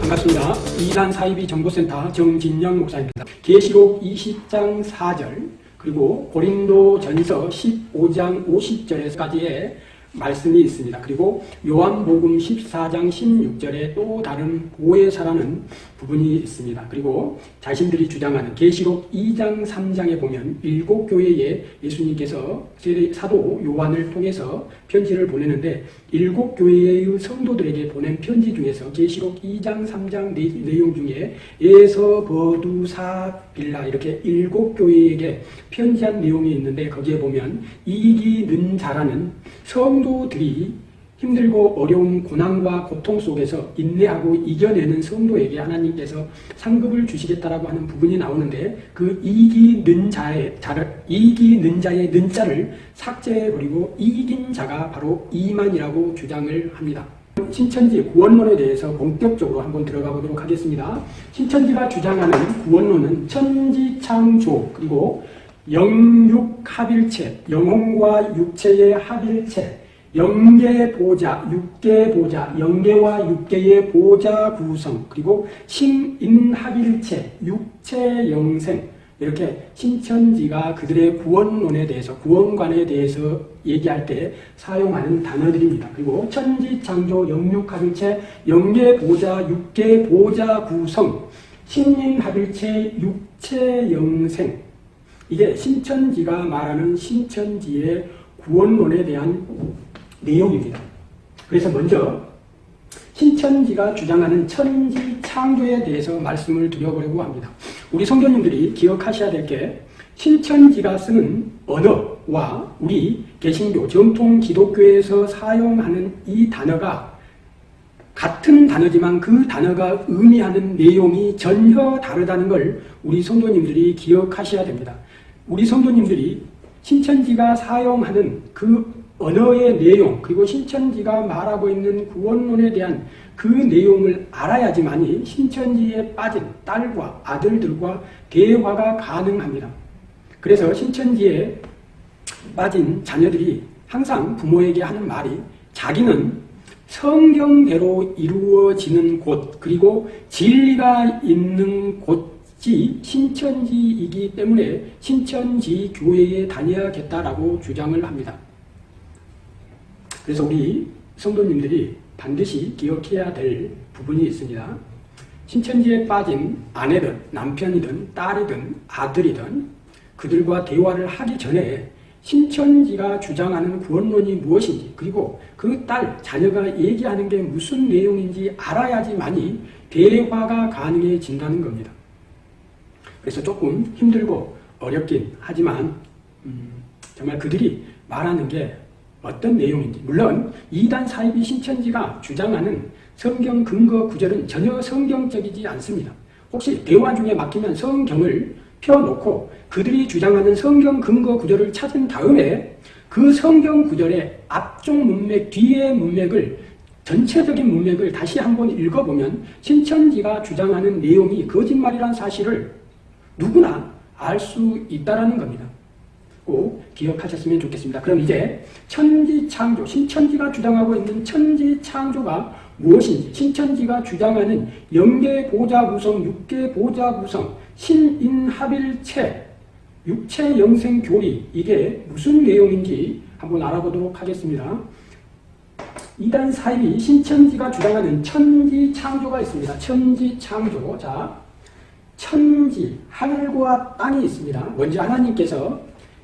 반갑습니다. 이단 사이비 정보센터 정진영 목사입니다. 계시록 20장 4절 그리고 고린도 전서 15장 50절에까지의 말씀이 있습니다. 그리고 요한복음 14장 16절에 또 다른 보혜사라는 부분이 있습니다. 그리고 자신들이 주장하는 계시록 2장 3장에 보면 일곱 교회에 예수님께서 사도 요한을 통해서 편지를 보내는데 일곱 교회의 성도들에게 보낸 편지 중에서 계시록 2장 3장 내용 중에 에서 버두사 빌라 이렇게 일곱 교회에게 편지한 내용이 있는데 거기에 보면 이기는 자라는 성도들이 힘들고 어려운 고난과 고통 속에서 인내하고 이겨내는 성도에게 하나님께서 상급을 주시겠다라고 하는 부분이 나오는데 그 이기는 자의 자를 이기는 자의 는자를 삭제해버리고 이긴 자가 바로 이만이라고 주장을 합니다. 신천지 구원론에 대해서 본격적으로 한번 들어가 보도록 하겠습니다. 신천지가 주장하는 구원론은 천지창조 그리고 영육합일체, 영혼과 육체의 합일체, 영계보자, 육계보자, 영계와 육계의 보자 구성, 그리고 신인합일체, 육체 영생, 이렇게 신천지가 그들의 구원론에 대해서, 구원관에 대해서 얘기할 때 사용하는 단어들입니다. 그리고 천지창조, 영육합일체, 영계보자, 육계보자 구성, 신인합일체, 육체영생, 이게 신천지가 말하는 신천지의 구원론에 대한 내용입니다. 그래서 먼저 신천지가 주장하는 천지 창조에 대해서 말씀을 드려보려고 합니다. 우리 성도님들이 기억하셔야 될 게 신천지가 쓰는 언어와 우리 개신교 정통 기독교에서 사용하는 이 단어가 같은 단어지만 그 단어가 의미하는 내용이 전혀 다르다는 걸 우리 성도님들이 기억하셔야 됩니다. 우리 성도님들이 신천지가 사용하는 그 언어의 내용 그리고 신천지가 말하고 있는 구원론에 대한 그 내용을 알아야지만이 신천지에 빠진 딸과 아들들과 대화가 가능합니다. 그래서 신천지에 빠진 자녀들이 항상 부모에게 하는 말이 자기는 성경대로 이루어지는 곳 그리고 진리가 있는 곳이 신천지이기 때문에 신천지 교회에 다녀야겠다라고 주장을 합니다. 그래서 우리 성도님들이 반드시 기억해야 될 부분이 있습니다. 신천지에 빠진 아내든 남편이든 딸이든 아들이든 그들과 대화를 하기 전에 신천지가 주장하는 구원론이 무엇인지 그리고 그 딸, 자녀가 얘기하는 게 무슨 내용인지 알아야지만이 대화가 가능해진다는 겁니다. 그래서 조금 힘들고 어렵긴 하지만 음, 정말 그들이 말하는 게 어떤 내용인지 물론 이단 사이비 신천지가 주장하는 성경 근거 구절은 전혀 성경적이지 않습니다. 혹시 대화 중에 막히면 성경을 펴놓고 그들이 주장하는 성경 근거 구절을 찾은 다음에 그 성경 구절의 앞쪽 문맥, 뒤의 문맥을 전체적인 문맥을 다시 한번 읽어보면 신천지가 주장하는 내용이 거짓말이란 사실을 누구나 알 수 있다는 겁니다. 꼭 기억하셨으면 좋겠습니다. 그럼 이제 천지창조, 신천지가 주장하고 있는 천지창조가 무엇인지, 신천지가 주장하는 영계보자 구성, 육계보자 구성, 신인합일체, 육체영생교리 이게 무슨 내용인지 한번 알아보도록 하겠습니다. 이단 사입이 신천지가 주장하는 천지창조가 있습니다. 천지창조. 자, 천지, 하늘과 땅이 있습니다. 먼저 하나님께서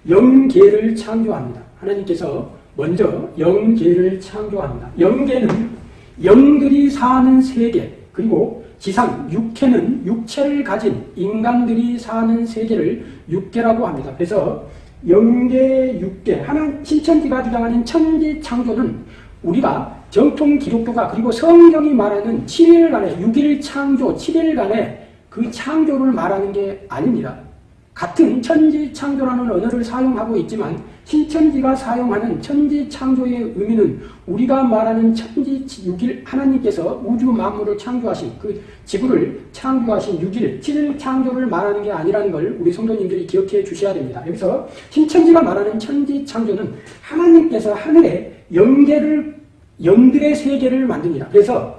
영계를 창조합니다. 하나님께서 먼저 영계를 창조합니다. 영계는 영들이 사는 세계 그리고 지상 육계는 육체를 가진 인간들이 사는 세계를 육계라고 합니다. 그래서 영계, 육계, 하나 신천지가 주장하는 천지 창조는 우리가 정통 기독교가 그리고 성경이 말하는 7일간의 6일 창조, 7일간의 그 창조를 말하는 게 아닙니다. 같은 천지창조라는 언어를 사용하고 있지만 신천지가 사용하는 천지창조의 의미는 우리가 말하는 천지 6일 하나님께서 우주 만물을 창조하신 그 지구를 창조하신 6일 7일 창조를 말하는 게 아니라는 걸 우리 성도님들이 기억해 주셔야 됩니다. 여기서 신천지가 말하는 천지창조는 하나님께서 하늘에 영계를 영들의 세계를 만듭니다. 그래서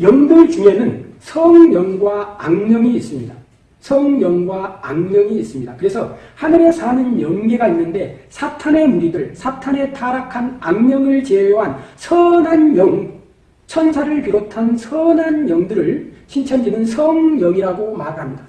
영들 중에는 성령과 악령이 있습니다. 성령과 악령이 있습니다. 그래서 하늘에 사는 영계가 있는데 사탄의 무리들, 사탄의 타락한 악령을 제외한 선한 영, 천사를 비롯한 선한 영들을 신천지는 성령이라고 말합니다.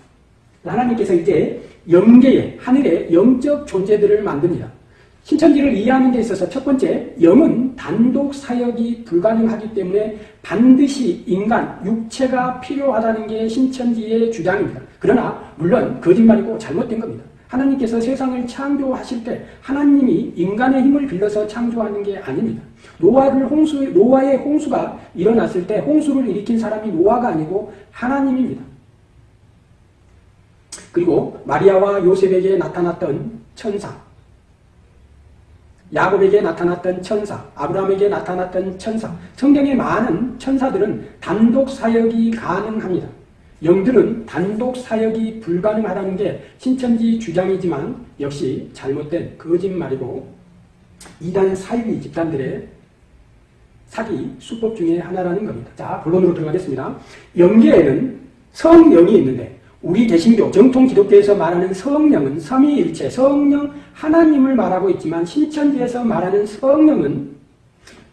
하나님께서 이제 영계에 하늘에 영적 존재들을 만듭니다. 신천지를 이해하는 데 있어서 첫 번째, 영은 단독 사역이 불가능하기 때문에 반드시 인간, 육체가 필요하다는 게 신천지의 주장입니다. 그러나 물론 거짓말이고 잘못된 겁니다. 하나님께서 세상을 창조하실 때 하나님이 인간의 힘을 빌려서 창조하는 게 아닙니다. 노아를 홍수, 노아의 홍수가 일어났을 때 홍수를 일으킨 사람이 노아가 아니고 하나님입니다. 그리고 마리아와 요셉에게 나타났던 천사, 야곱에게 나타났던 천사, 아브라함에게 나타났던 천사, 성경의 많은 천사들은 단독 사역이 가능합니다. 영들은 단독 사역이 불가능하다는 게 신천지 주장이지만 역시 잘못된 거짓말이고 이단 사유리 집단들의 사기 수법 중에 하나라는 겁니다. 자, 본론으로 들어가겠습니다. 영계에는 성령이 있는데 우리 개신교 정통 기독교에서 말하는 성령은 삼위일체 성령 하나님을 말하고 있지만 신천지에서 말하는 성령은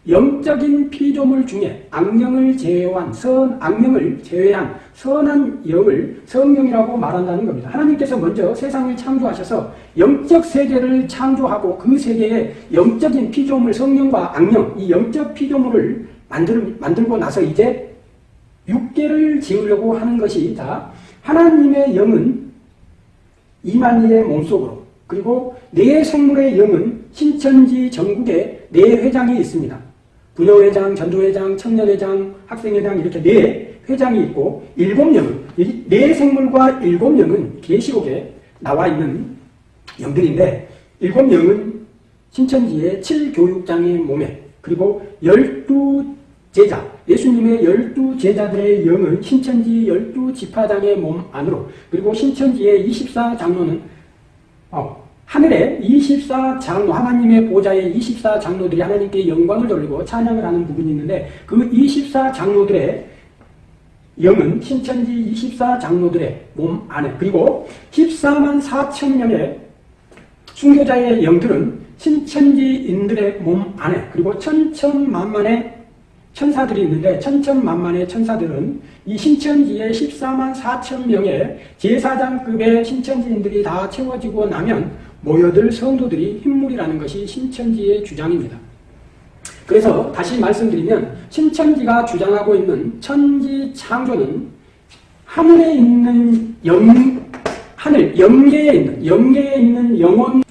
영적인 피조물 중에 악령을 제외한 선 악령을 제외한 선한 영을 성령이라고 말한다는 겁니다. 하나님께서 먼저 세상을 창조하셔서 영적 세계를 창조하고 그 세계에 영적인 피조물 성령과 악령 이 영적 피조물을 만들, 만들고 나서 이제 육계를 지으려고 하는 것이 다 하나님의 영은 이만희의 몸속으로 그리고 네 생물의 영은 신천지 전국에 네 회장이 있습니다. 부녀회장, 전도회장, 청년회장, 학생회장 이렇게 네 회장이 있고 일곱 영은 네 생물과 일곱 영은 계시록에 나와 있는 영들인데 일곱 영은 신천지의 칠교육장의 몸에 그리고 열두 제자, 예수님의 열두 제자들의 영은 신천지 열두 지파장의 몸 안으로 그리고 신천지의 24장로는 어, 하늘의 24장로 하나님의 보좌의 24장로들이 하나님께 영광을 돌리고 찬양을 하는 부분이 있는데 그 24장로들의 영은 신천지 24장로들의 몸 안에 그리고 14만 4천 명의 순교자의 영들은 신천지인들의 몸 안에 그리고 천천만만의 천사들이 있는데 천천만만의 천사들은 이 신천지의 14만 4천 명의 제사장급의 신천지인들이 다 채워지고 나면 모여들 성도들이 흰물이라는 것이 신천지의 주장입니다. 그래서 다시 말씀드리면 신천지가 주장하고 있는 천지 창조는 하늘에 있는 영, 하늘, 영계에 있는, 영계에 있는 영혼,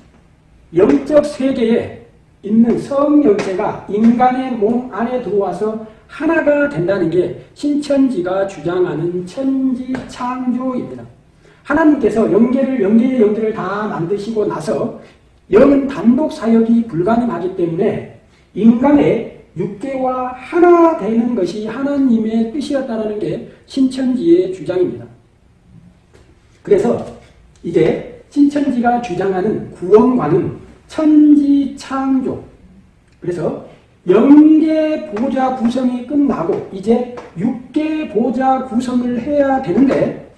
영적 세계에 있는 성령체가 인간의 몸 안에 들어와서 하나가 된다는 게 신천지가 주장하는 천지 창조입니다. 하나님께서 영계를 영계의 영들을 다 만드시고 나서 영은 단독 사역이 불가능하기 때문에 인간의 육계와 하나 되는 것이 하나님의 뜻이었다는 게 신천지의 주장입니다. 그래서 이제 신천지가 주장하는 구원관은 천지창조. 그래서 영계 보좌 구성이 끝나고 이제 육계 보좌 구성을 해야 되는데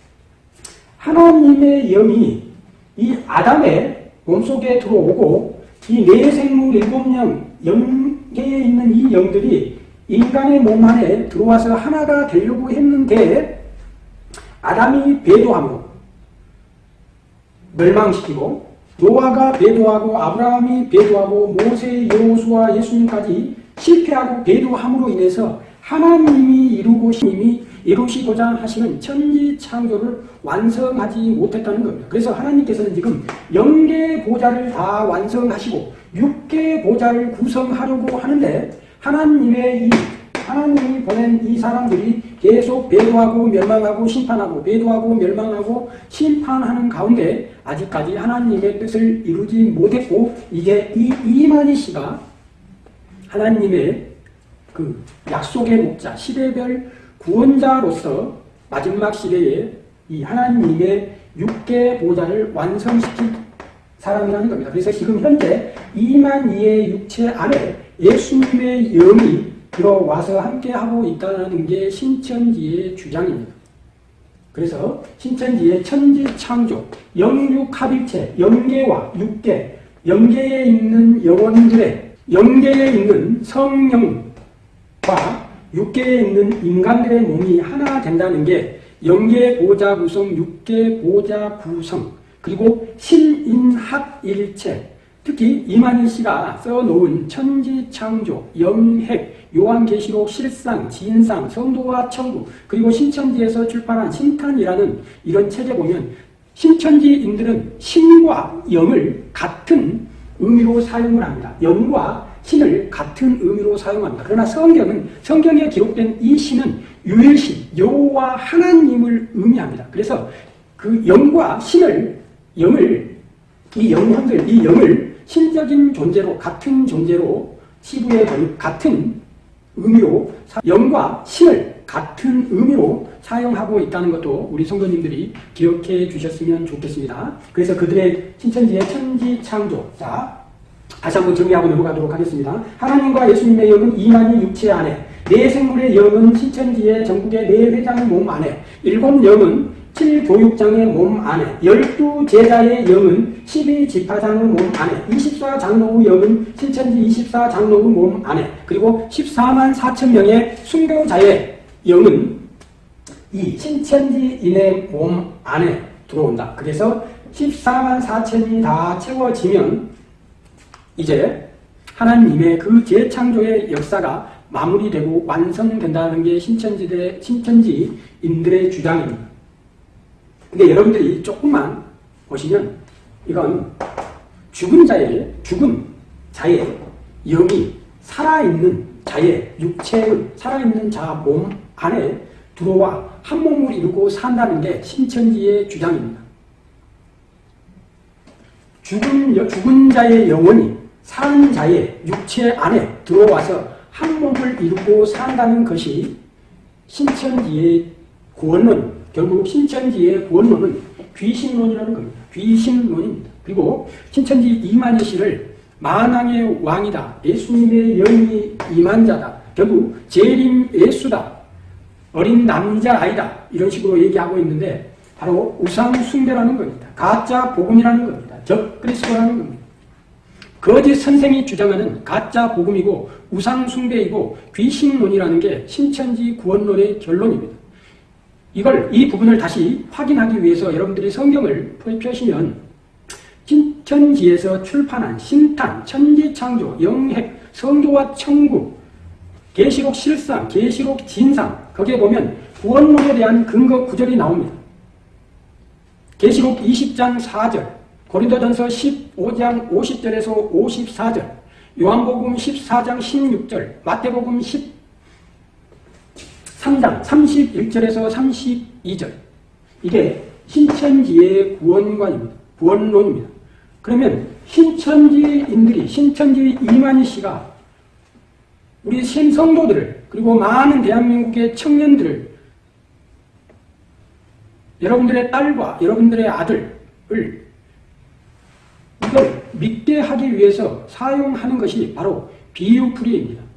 하나님의 영이 이 아담의 몸속에 들어오고 이 내생물 일곱 영, 영계에 있는 이 영들이 인간의 몸 안에 들어와서 하나가 되려고 했는데 아담이 배도함으로 멸망시키고 노아가 배도하고 아브라함이 배도하고 모세, 여호수아, 예수님까지 실패하고 배도함으로 인해서 하나님이 이루고 님이 이루시고자 하시는 천지 창조를 완성하지 못했다는 겁니다. 그래서 하나님께서는 지금 영계 보좌를 다 완성하시고 육계 보좌를 구성하려고 하는데 하나님의 이 하나님이 보낸 이 사람들이 계속 배도하고 멸망하고 심판하고 배도하고 멸망하고 심판하는 가운데 아직까지 하나님의 뜻을 이루지 못했고 이게 이 이만희 씨가 하나님의 그 약속의 목자 시대별 구원자로서 마지막 시대에 이 하나님의 육계 보좌를 완성시킨 사람이라는 겁니다. 그래서 지금 현재 이만희의 육체 안에 예수님의 영이 들어와서 함께하고 있다는 게 신천지의 주장입니다. 그래서 신천지의 천지창조, 영육합일체, 영계와 육계, 영계에 있는 영혼들의 영계에 있는 성령과 육계에 있는 인간들의 몸이 하나 된다는 게 영계 보좌 구성, 육계 보좌 구성, 그리고 신인합일체, 특히 이만희 씨가 써놓은 천지창조, 영핵, 요한계시록, 실상, 진상, 성도와 천국, 그리고 신천지에서 출판한 신탄이라는 이런 책에 보면 신천지인들은 신과 영을 같은 의미로 사용을 합니다. 영과 신을 같은 의미로 사용합니다. 그러나 성경은 성경에 기록된 이 신은 유일신, 여호와 하나님을 의미합니다. 그래서 그 영과 신을 영을 이 영혼들, 이 영을 신적인 존재로 같은 존재로 치부해 버린 같은 의미로 영과 신을 같은 의미로 사용하고 있다는 것도 우리 성도님들이 기억해 주셨으면 좋겠습니다. 그래서 그들의 신천지의 천지 창조. 자, 다시 한번 정리하고 넘어가도록 하겠습니다. 하나님과 예수님의 영은 이만희 육체 안에, 네 생물의 영은 신천지의 전국의 네 회장의 몸 안에, 일곱 영은 7교육장의 몸 안에, 12제자의 영은 12지파장의 몸 안에, 24장로의 영은 신천지 24장로의 몸 안에, 그리고 14만 4천 명의 순교자의 영은 이 신천지인의 몸 안에 들어온다. 그래서 14만 4천이 다 채워지면 이제 하나님의 그 재창조의 역사가 마무리되고 완성된다는 게 신천지대, 신천지인들의 주장입니다. 근데 여러분들이 조금만 보시면 이건 죽은 자의, 죽은 자의 영이 살아있는 자의 육체의 살아있는 자 몸 안에 들어와 한 몸을 이루고 산다는 게 신천지의 주장입니다. 죽은, 죽은 자의 영혼이 사는 자의 육체 안에 들어와서 한 몸을 이루고 산다는 것이 신천지의 구원론, 결국 신천지의 구원론은 귀신론이라는 겁니다. 귀신론입니다. 그리고 신천지 이만희 씨를 만왕의 왕이다. 예수님의 영이 이만자다. 결국 재림 예수다. 어린 남자아이다. 이런 식으로 얘기하고 있는데 바로 우상 숭배라는 겁니다. 가짜 복음이라는 겁니다. 적그리스도라는 겁니다. 거짓 선생이 주장하는 가짜 복음이고 우상 숭배이고 귀신론이라는 게 신천지 구원론의 결론입니다. 이걸 이 부분을 다시 확인하기 위해서 여러분들이 성경을 펴시면 신천지에서 출판한 신탄, 천지창조, 영핵, 성도와 천국, 계시록 실상, 계시록 진상 거기에 보면 구원론에 대한 근거 구절이 나옵니다. 계시록 20장 4절, 고린도전서 15장 50절에서 54절, 요한복음 14장 16절, 마태복음 13장 31절에서 32절. 이게 신천지의 구원관입니다. 구원론입니다. 그러면 신천지인들이 신천지 이만희 씨가 우리 신성도들을 그리고 많은 대한민국의 청년들을 여러분들의 딸과 여러분들의 아들을 이걸 믿게 하기 위해서 사용하는 것이 바로 비유풀이입니다.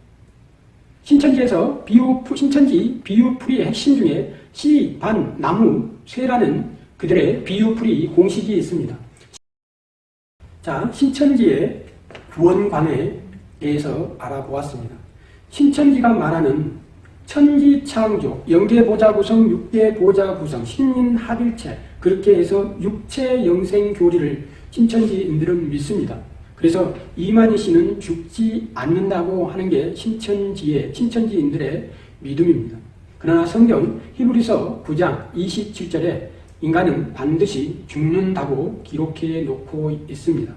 신천지에서 비유, 신천지 비유풀이의 핵심 중에 씨, 반, 나무, 쇠라는 그들의 비유풀이 공식이 있습니다. 자, 신천지의 구원관에 대해서 알아보았습니다. 신천지가 말하는 천지창조, 영계보좌 구성, 육계보좌 구성, 신인합일체 그렇게 해서 육체 영생 교리를 신천지인들은 믿습니다. 그래서 이만희 씨는 죽지 않는다고 하는 게 신천지의 신천지인들의 믿음입니다. 그러나 성경 히브리서 9장 27절에 인간은 반드시 죽는다고 기록해 놓고 있습니다.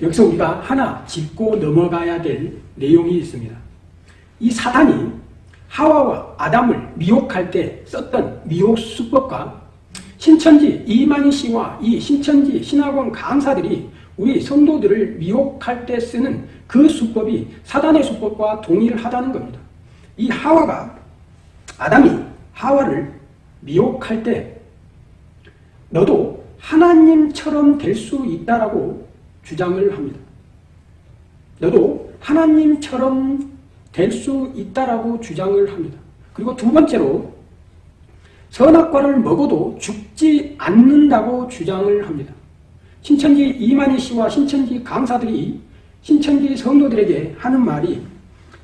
여기서 우리가 하나 짚고 넘어가야 될 내용이 있습니다. 이 사단이 하와와 아담을 미혹할 때 썼던 미혹 수법과 신천지 이만희 씨와 이 신천지 신학원 강사들이 우리 성도들을 미혹할 때 쓰는 그 수법이 사단의 수법과 동일하다는 겁니다. 이 하와가 아담이 하와를 미혹할 때 너도 하나님처럼 될 수 있다라고 주장을 합니다. 너도 하나님처럼 될 수 있다라고 주장을 합니다. 그리고 두 번째로 선악과를 먹어도 죽지 않는다고 주장을 합니다. 신천지 이만희 씨와 신천지 강사들이 신천지 성도들에게 하는 말이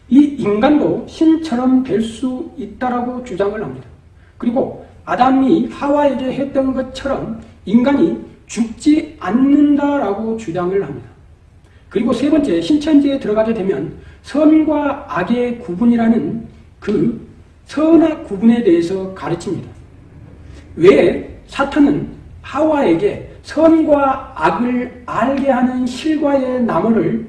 이 인간도 신처럼 될 수 있다라고 주장을 합니다. 그리고 아담이 하와에게 했던 것처럼 인간이 죽지 않는다라고 주장을 합니다. 그리고 세 번째 신천지에 들어가게 되면 선과 악의 구분이라는 그 선악 구분에 대해서 가르칩니다. 왜 사탄은 하와에게 선과 악을 알게 하는 실과의 나무를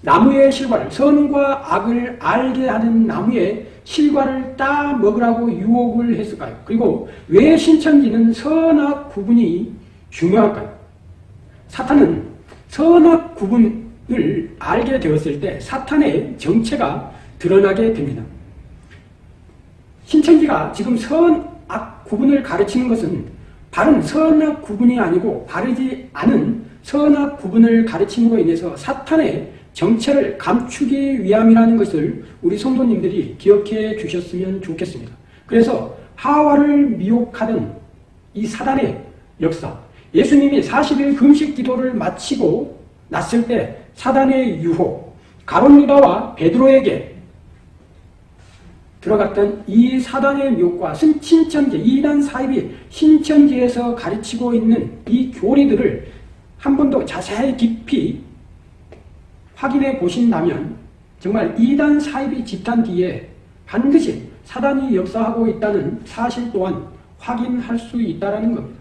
나무의 실과를 선과 악을 알게 하는 나무의 실과를 따 먹으라고 유혹을 했을까요? 그리고 왜 신천지는 선악 구분이 중요할까요? 사탄은 선악 구분을 알게 되었을 때 사탄의 정체가 드러나게 됩니다. 신천지가 지금 선악 구분을 가르치는 것은 바른 선악 구분이 아니고 바르지 않은 선악 구분을 가르침으로 인해서 사탄의 정체를 감추기 위함이라는 것을 우리 성도님들이 기억해 주셨으면 좋겠습니다. 그래서 하와를 미혹하던 이 사단의 역사, 예수님이 40일 금식 기도를 마치고 났을 때 사단의 유혹, 가론 유다와 베드로에게 들어갔던 이 사단의 미혹과 신천지, 이단 사입이 신천지에서 가르치고 있는 이 교리들을 한 번 더 자세히 깊이 확인해 보신다면 정말 이단 사입이 집단 뒤에 반드시 사단이 역사하고 있다는 사실 또한 확인할 수 있다는 겁니다.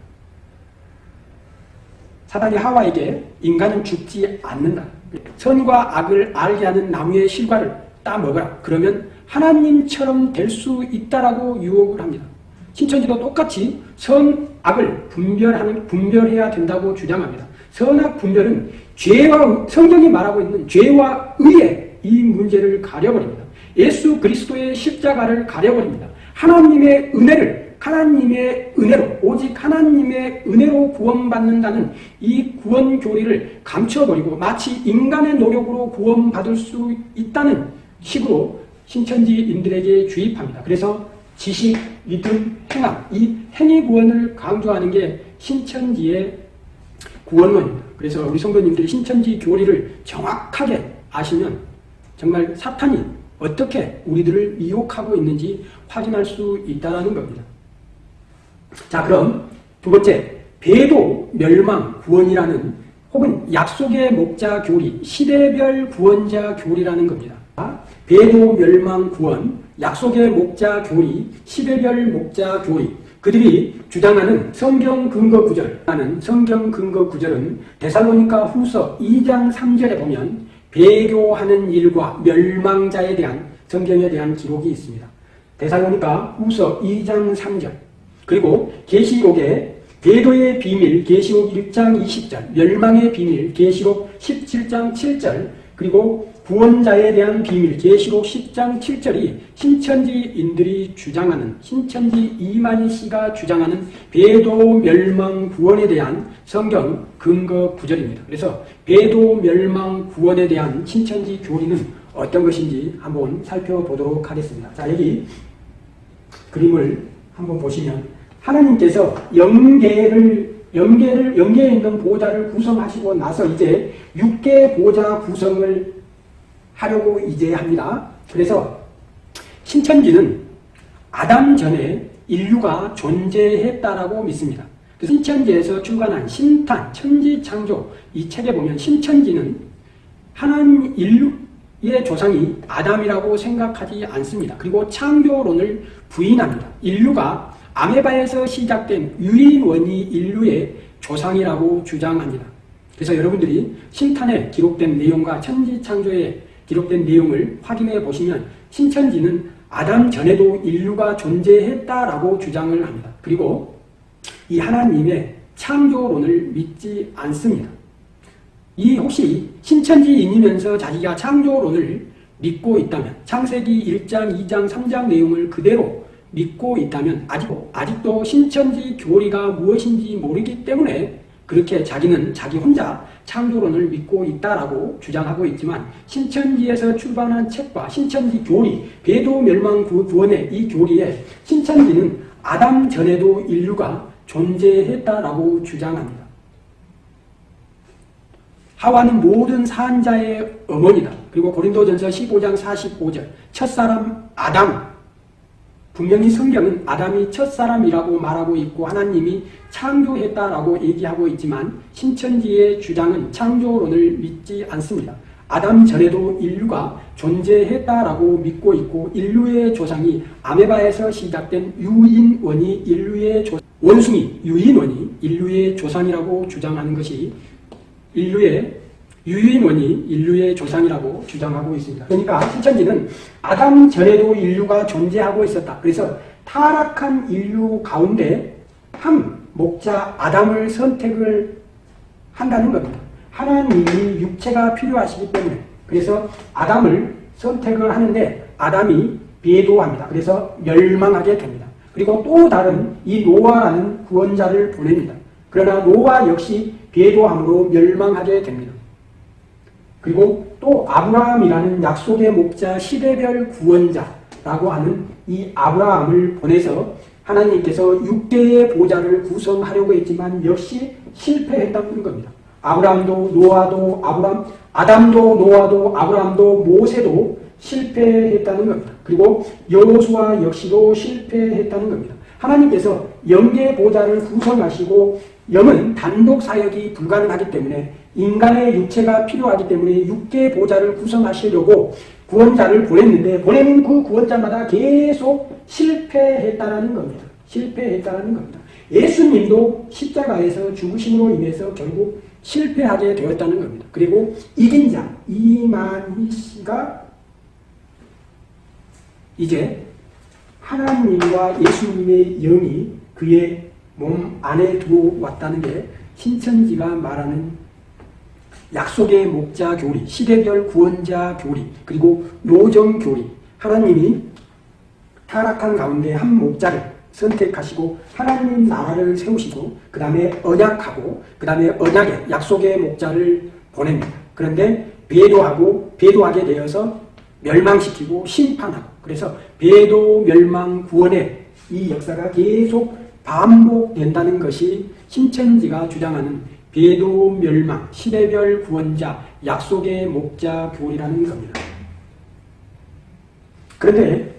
사단이 하와에게 인간은 죽지 않는다. 선과 악을 알게 하는 나무의 실과를 따먹어라. 그러면 하나님처럼 될 수 있다라고 유혹을 합니다. 신천지도 똑같이 선, 악을 분별하는, 분별해야 된다고 주장합니다. 선악 분별은 죄와, 성경이 말하고 있는 죄와 의의 이 문제를 가려버립니다. 예수 그리스도의 십자가를 가려버립니다. 하나님의 은혜를 하나님의 은혜로 오직 하나님의 은혜로 구원받는다는 이 구원 교리를 감춰버리고 마치 인간의 노력으로 구원받을 수 있다는 식으로 신천지인들에게 주입합니다. 그래서 지식, 믿음, 행함 이 행위 구원을 강조하는 게 신천지의 구원론입니다. 그래서 우리 성도님들이 신천지 교리를 정확하게 아시면 정말 사탄이 어떻게 우리들을 미혹하고 있는지 확인할 수 있다는 겁니다. 자 그럼 두 번째 배도 멸망 구원이라는 혹은 약속의 목자 교리 시대별 구원자 교리라는 겁니다. 배도 멸망 구원 약속의 목자 교리 시대별 목자 교리 그들이 주장하는 성경 근거 구절 하는 성경 근거 구절은 데살로니가 후서 2장 3절에 보면 배교하는 일과 멸망자에 대한 성경에 대한 기록이 있습니다. 데살로니가 후서 2장 3절 그리고 계시록에 궤도의 비밀 계시록 1장 20절 멸망의 비밀 계시록 17장 7절 그리고 구원자에 대한 비밀 계시록 10장 7절이 신천지인들이 주장하는 신천지 이만희 씨가 주장하는 배도 멸망 구원에 대한 성경 근거 구절입니다. 그래서 배도 멸망 구원에 대한 신천지 교리는 어떤 것인지 한번 살펴보도록 하겠습니다. 자 여기 그림을 한번 보시면 하나님께서 영계를 영계를 영계에 있는 보좌를 구성하시고 나서 이제 육계 보좌 구성을 하려고 이제 합니다. 그래서 신천지는 아담 전에 인류가 존재했다라고 믿습니다. 그 신천지에서 출간한 신탄, 천지창조 이 책에 보면 신천지는 하나님 인류의 조상이 아담이라고 생각하지 않습니다. 그리고 창조론을 부인합니다. 인류가 아메바에서 시작된 유인원이 인류의 조상이라고 주장합니다. 그래서 여러분들이 신탄에 기록된 내용과 천지창조에 기록된 내용을 확인해 보시면 신천지는 아담 전에도 인류가 존재했다라고 주장을 합니다. 그리고 이 하나님의 창조론을 믿지 않습니다. 이 혹시 신천지인이면서 자기가 창조론을 믿고 있다면 창세기 1장, 2장, 3장 내용을 그대로 믿고 있다면 아직, 아직도 신천지 교리가 무엇인지 모르기 때문에 그렇게 자기는 자기 혼자 창조론을 믿고 있다라고 주장하고 있지만 신천지에서 출版한 책과 신천지 교리, 배도 멸망 구원의 이 교리에 신천지는 아담 전에도 인류가 존재했다라고 주장합니다. 하와는 모든 산자의 어머니다. 그리고 고린도전서 15장 45절 첫사람 아담 분명히 성경은 아담이 첫사람이라고 말하고 있고 하나님이 창조했다라고 얘기하고 있지만 신천지의 주장은 창조론을 믿지 않습니다. 아담 전에도 인류가 존재했다라고 믿고 있고 인류의 조상이 아메바에서 시작된 유인원이 인류의 조, 원숭이 유인원이 인류의 조상이라고 주장하는 것이 인류의 유인원이 인류의 조상이라고 주장하고 있습니다. 그러니까 신천지는 아담 전에도 인류가 존재하고 있었다. 그래서 타락한 인류 가운데 한 목자 아담을 선택을 한다는 겁니다. 하나님이 육체가 필요하시기 때문에 그래서 아담을 선택을 하는데 아담이 배도합니다. 그래서 멸망하게 됩니다. 그리고 또 다른 이 노아라는 구원자를 보냅니다. 그러나 노아 역시 배도함으로 멸망하게 됩니다. 그리고 또 아브라함이라는 약속의 목자 시대별 구원자라고 하는 이 아브라함을 보내서 하나님께서 6개의 보좌를 구성하려고 했지만 역시 실패했다는 겁니다. 아브라함도 노아도 아브람 아담도 노아도 아브라함도 모세도 실패했다는 겁니다. 그리고 여호수아 역시도 실패했다는 겁니다. 하나님께서 영계 보좌를 구성하시고 영은 단독 사역이 불가능하기 때문에 인간의 육체가 필요하기 때문에 육계 보좌를 구성하시려고 구원자를 보냈는데 보내는 그 구원자마다 계속 실패했다라는 겁니다. 실패했다라는 겁니다. 예수님도 십자가에서 죽으심으로 인해서 결국 실패하게 되었다는 겁니다. 그리고 이긴 자 이만희 씨가 이제 하나님과 예수님의 영이 그의 몸 안에 들어왔다는 게 신천지가 말하는 약속의 목자 교리, 시대별 구원자 교리, 그리고 노정 교리. 하나님이 타락한 가운데 한 목자를 선택하시고 하나님 나라를 세우시고 그 다음에 언약하고 그 다음에 언약의 약속의 목자를 보냅니다. 그런데 배도하고 배도하게 되어서 멸망시키고 심판하고 그래서 배도 멸망 구원의 이 역사가 계속 반복된다는 것이 신천지가 주장하는 배도 멸망, 시대별 구원자, 약속의 목자 교리라는 겁니다. 그런데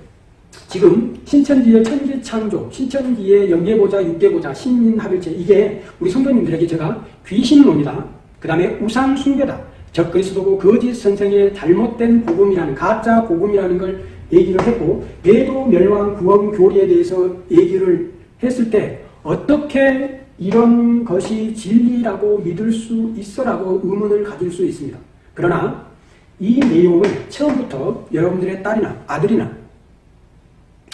지금 신천지의 천지창조, 신천지의 영계보자, 육계보자, 신민합일체 이게 우리 성도님들에게 제가 귀신론이다. 그 다음에 우상숭배다. 적그리스도고 거짓 선생의 잘못된 복음이라는 가짜 복음이라는 걸 얘기를 했고 배도 멸망 구원 교리에 대해서 얘기를 했을 때 어떻게 이런 것이 진리라고 믿을 수 있어라고 의문을 가질 수 있습니다. 그러나 이 내용을 처음부터 여러분들의 딸이나 아들이나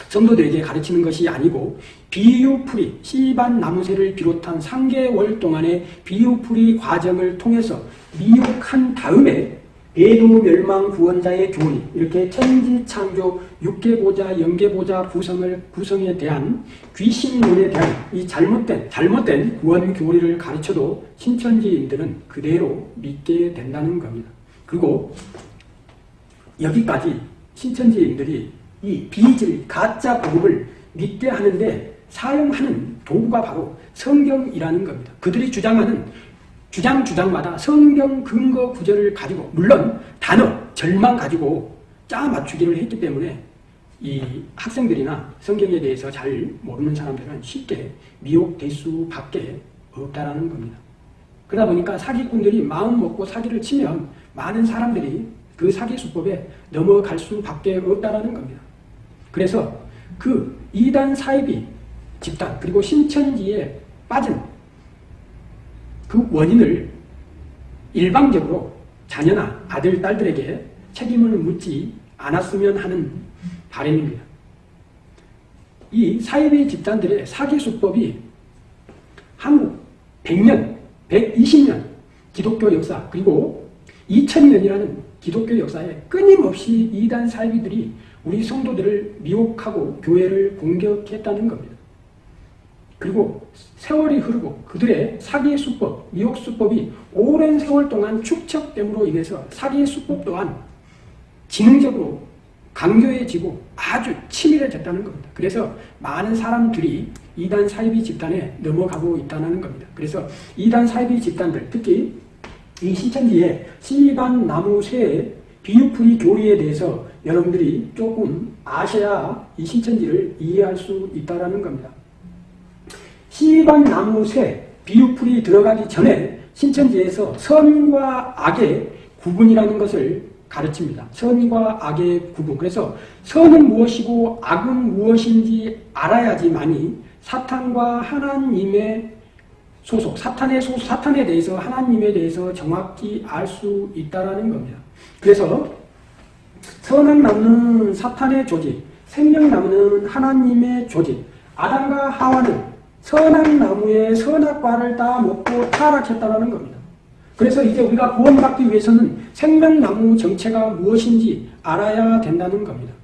성도들에게 가르치는 것이 아니고 비유풀이 씨반 나무새를 비롯한 3개월 동안의 비유풀이 과정을 통해서 미혹한 다음에 배도 멸망 구원자의 교리 이렇게 천지창조 육계보자 영계보자 구성을 구성에 대한 귀신론에 대한 이 잘못된 잘못된 구원 교리를 가르쳐도 신천지인들은 그대로 믿게 된다는 겁니다. 그리고 여기까지 신천지인들이 이 비질 가짜 복음을 믿게 하는데 사용하는 도구가 바로 성경이라는 겁니다. 그들이 주장하는 주장 주장마다 성경 근거 구절을 가지고 물론 단어, 절만 가지고 짜 맞추기를 했기 때문에 이 학생들이나 성경에 대해서 잘 모르는 사람들은 쉽게 미혹될 수밖에 없다라는 겁니다. 그러다 보니까 사기꾼들이 마음 먹고 사기를 치면 많은 사람들이 그 사기 수법에 넘어갈 수밖에 없다라는 겁니다. 그래서 그 이단 사이비 집단 그리고 신천지에 빠진 그 원인을 일방적으로 자녀나 아들, 딸들에게 책임을 묻지 않았으면 하는 바람입니다. 이 사이비 집단들의 사기 수법이 한국 100년, 120년 기독교 역사 그리고 2000년이라는 기독교 역사에 끊임없이 이단 사이비들이 우리 성도들을 미혹하고 교회를 공격했다는 겁니다. 그리고 세월이 흐르고 그들의 사기의 수법, 미혹 수법이 오랜 세월 동안 축적됨으로 인해서 사기의 수법 또한 지능적으로 강교해지고 아주 치밀해졌다는 겁니다. 그래서 많은 사람들이 이단 사이비 집단에 넘어가고 있다는 겁니다. 그래서 이단 사이비 집단들, 특히 이 신천지의 시반 나무 새 비유풀이 교리에 대해서 여러분들이 조금 아셔야 이 신천지를 이해할 수 있다는 겁니다. 시반 나무 새 비유풀이 들어가기 전에 신천지에서 선과 악의 구분이라는 것을 가르칩니다. 선과 악의 구분. 그래서 선은 무엇이고 악은 무엇인지 알아야지만이 사탄과 하나님의 소속, 사탄의 소속, 사탄에 대해서 하나님에 대해서 정확히 알 수 있다라는 겁니다. 그래서 선악 나무는 사탄의 조직, 생명 나무는 하나님의 조직. 아담과 하와는 선악 나무의 선악과를 다 먹고 타락했다라는 겁니다. 그래서 이제 우리가 구원받기 위해서는 생명나무 정체가 무엇인지 알아야 된다는 겁니다.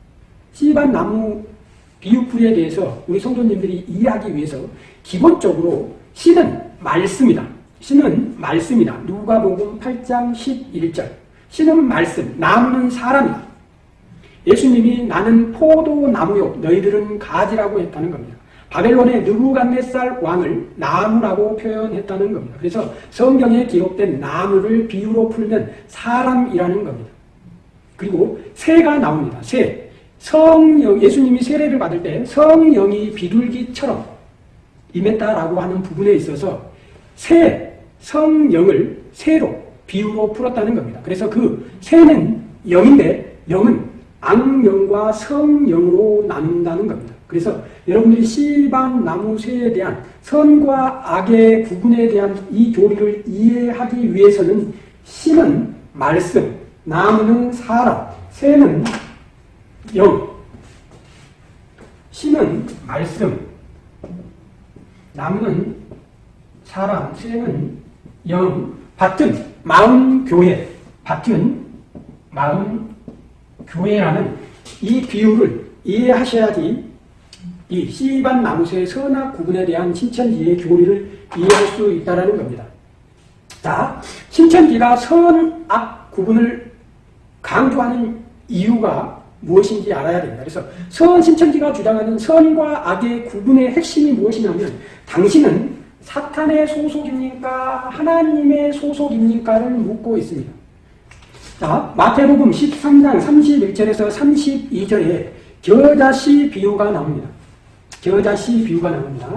씨반 나무 비유풀에 대해서 우리 성도님들이 이해하기 위해서 기본적으로 씨는 말씀이다. 씨는 말씀이다. 누가복음 8장 11절. 씨는 말씀, 나무는 사람이다. 예수님이 나는 포도나무요 너희들은 가지라고 했다는 겁니다. 바벨론의 느부갓네살 왕을 나무라고 표현했다는 겁니다. 그래서 성경에 기록된 나무를 비유로 풀면 사람이라는 겁니다. 그리고 새가 나옵니다. 새. 성령, 예수님이 세례를 받을 때 성령이 비둘기처럼 임했다라고 하는 부분에 있어서 새, 성령을 새로 비유로 풀었다는 겁니다. 그래서 그 새는 영인데 영은 악령과 성령으로 나눈다는 겁니다. 그래서 여러분들이 씨반 나무새에 대한 선과 악의 구분에 대한 이 교리를 이해하기 위해서는 씨는 말씀, 나무는 사람, 새는 영. 씨는 말씀, 나무는 사람, 새는 영, 밭은 마음 교회, 밭은 마음 교회라는 이 비유를 이해하셔야지 이 씨반 나무새의 선악 구분에 대한 신천지의 교리를 이해할 수 있다는 겁니다. 자, 신천지가 선악 구분을 강조하는 이유가 무엇인지 알아야 됩니다. 그래서 선 신천지가 주장하는 선과 악의 구분의 핵심이 무엇이냐면 당신은 사탄의 소속입니까? 하나님의 소속입니까를 묻고 있습니다. 자, 마태복음 13장 31절에서 32절에 겨자씨 비유가 나옵니다. 겨자씨 비유가 나옵니다.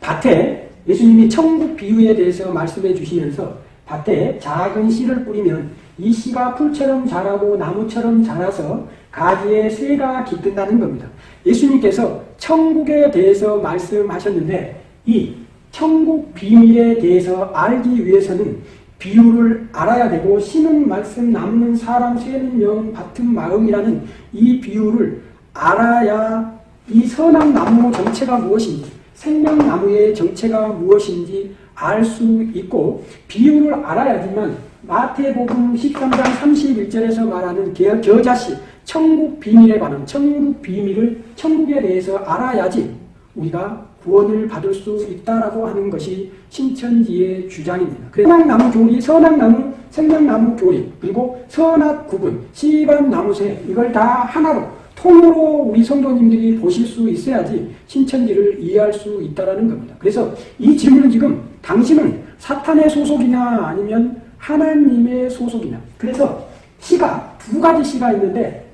밭에 예수님이 천국 비유에 대해서 말씀해 주시면서 밭에 작은 씨를 뿌리면 이 씨가 풀처럼 자라고 나무처럼 자라서 가지에 새가 깃든다는 겁니다. 예수님께서 천국에 대해서 말씀하셨는데 이 천국 비밀에 대해서 알기 위해서는 비유를 알아야 되고 씨는 말씀, 남는 사람, 새는 영, 밭은 마음이라는 이 비유를 알아야 이 선악 나무 정체가 무엇인지 생명나무의 정체가 무엇인지 알 수 있고 비유를 알아야지만 마태복음 13장 31절에서 말하는 겨자씨 천국 비밀에 관한 천국 비밀을 천국에 대해서 알아야지 우리가 구원을 받을 수 있다라고 하는 것이 신천지의 주장입니다. 선악나무 교리, 선악나무, 생명나무 교리, 그리고 선악 구분, 시반나무새 이걸 다 하나로 통으로 우리 성도님들이 보실 수 있어야지 신천지를 이해할 수 있다라는 겁니다. 그래서 이 질문은 지금 당신은 사탄의 소속이냐 아니면 하나님의 소속이냐. 그래서 시가 두 가지 시가 있는데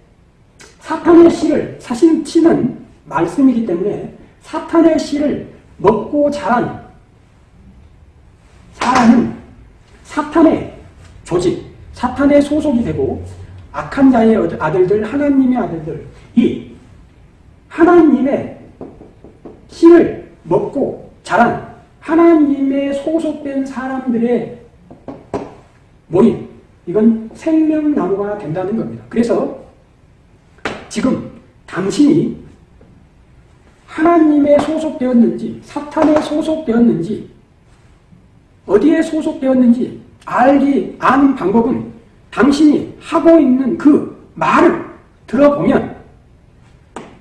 사탄의 씨를 사실 씨는 말씀이기 때문에 사탄의 씨를 먹고 자란 사람은 사탄의 조직, 사탄의 소속이 되고 악한 자의 아들들, 하나님의 아들들, 이 하나님의 씨를 먹고 자란 하나님의 소속된 사람들의 모임, 이건 생명나무가 된다는 겁니다. 그래서 지금 당신이 하나님에 소속되었는지 사탄에 소속되었는지 어디에 소속되었는지 알기 아는 방법은 당신이 하고 있는 그 말을 들어보면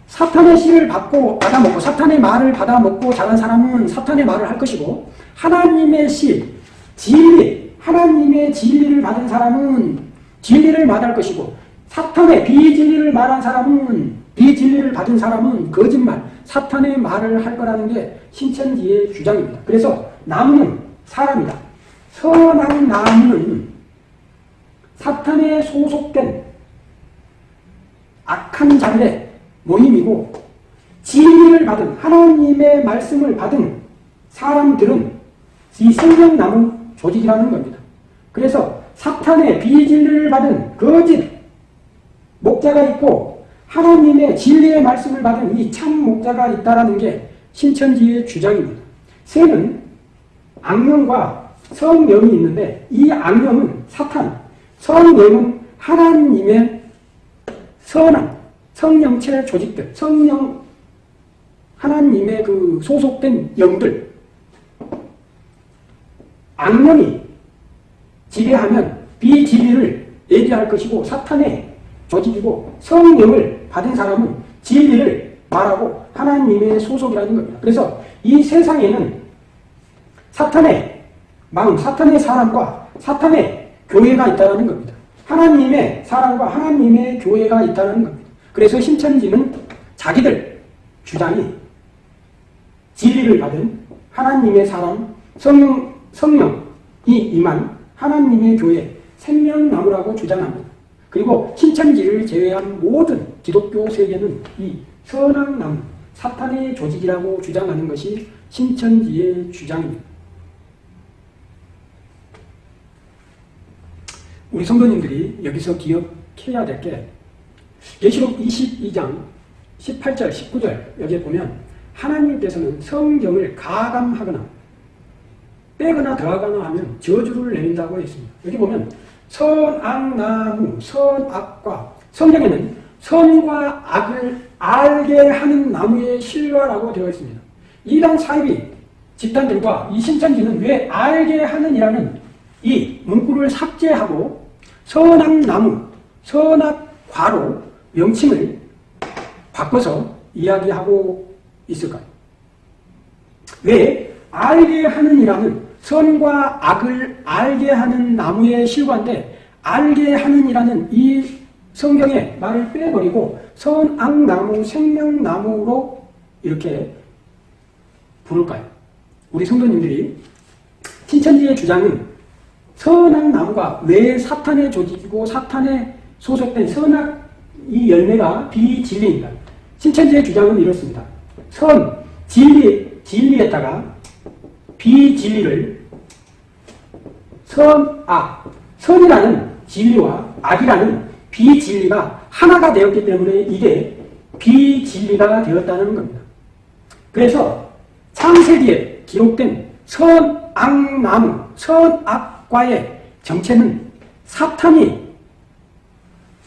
사탄의 씨를 받고 받아먹고 사탄의 말을 받아먹고 자란 사람은 사탄의 말을 할 것이고 하나님의 씨, 진리, 하나님의 진리를 받은 사람은 진리를 말할 것이고 사탄의 비진리를 말한 사람은 비진리를 받은 사람은 거짓말, 사탄의 말을 할 거라는 게 신천지의 주장입니다. 그래서 나무는 사람이다. 선한 나무는 사탄에 소속된 악한 자들의 모임이고 진리를 받은 하나님의 말씀을 받은 사람들은 이 생명나무 조직이라는 겁니다. 그래서 사탄의 비진리를 받은 거짓 목자가 있고 하나님의 진리의 말씀을 받은 이 참 목자가 있다는 게 신천지의 주장입니다. 새는 악령과 성령이 있는데 이 악령은 사탄, 성령은 하나님의 선한 성령체 조직들, 성령 하나님의 그 소속된 영들 악령이 지배하면 비진리를 얘기할 것이고 사탄의 조직이고 성령을 받은 사람은 진리를 말하고 하나님의 소속이라는 겁니다. 그래서 이 세상에는 사탄의 마음, 사탄의 사람과 사탄의 교회가 있다는 겁니다. 하나님의 사람과 하나님의 교회가 있다는 겁니다. 그래서 신천지는 자기들 주장이 진리를 받은 하나님의 사람, 성령, 성령이 임한 하나님의 교회, 생명나무라고 주장합니다. 그리고 신천지를 제외한 모든 기독교 세계는 이 선악나무, 사탄의 조직이라고 주장하는 것이 신천지의 주장입니다. 우리 성도님들이 여기서 기억해야 될 게 계시록 22장 18절, 19절 여기에 보면 하나님께서는 성경을 가감하거나 빼거나 더하거나 하면 저주를 내린다고 했습니다. 여기 보면 선악나무, 선악과 성경에는 선과 악을 알게 하는 나무의 실과라고 되어 있습니다. 이단 사이비 집단들과 이 신천지는 왜 알게 하는이라는 이 문구를 삭제하고 선악나무, 선악과로 명칭을 바꿔서 이야기하고 있을까요? 왜 알게 하는 이라는 선과 악을 알게 하는 나무의 실과인데 알게 하는 이라는 이 성경의 말을 빼버리고 선악나무, 생명나무로 이렇게 부를까요? 우리 성도님들이 신천지의 주장은 선악 나무가 왜 사탄의 조직이고 사탄에 소속된 선악 이 열매가 비진리입니다. 신천지의 주장은 이렇습니다. 선, 진리, 진리에다가 비진리를 선, 악, 선이라는 진리와 악이라는 비진리가 하나가 되었기 때문에 이게 비진리가 되었다는 겁니다. 그래서 창세기에 기록된 선악나무, 선악 과의 정체는 사탄이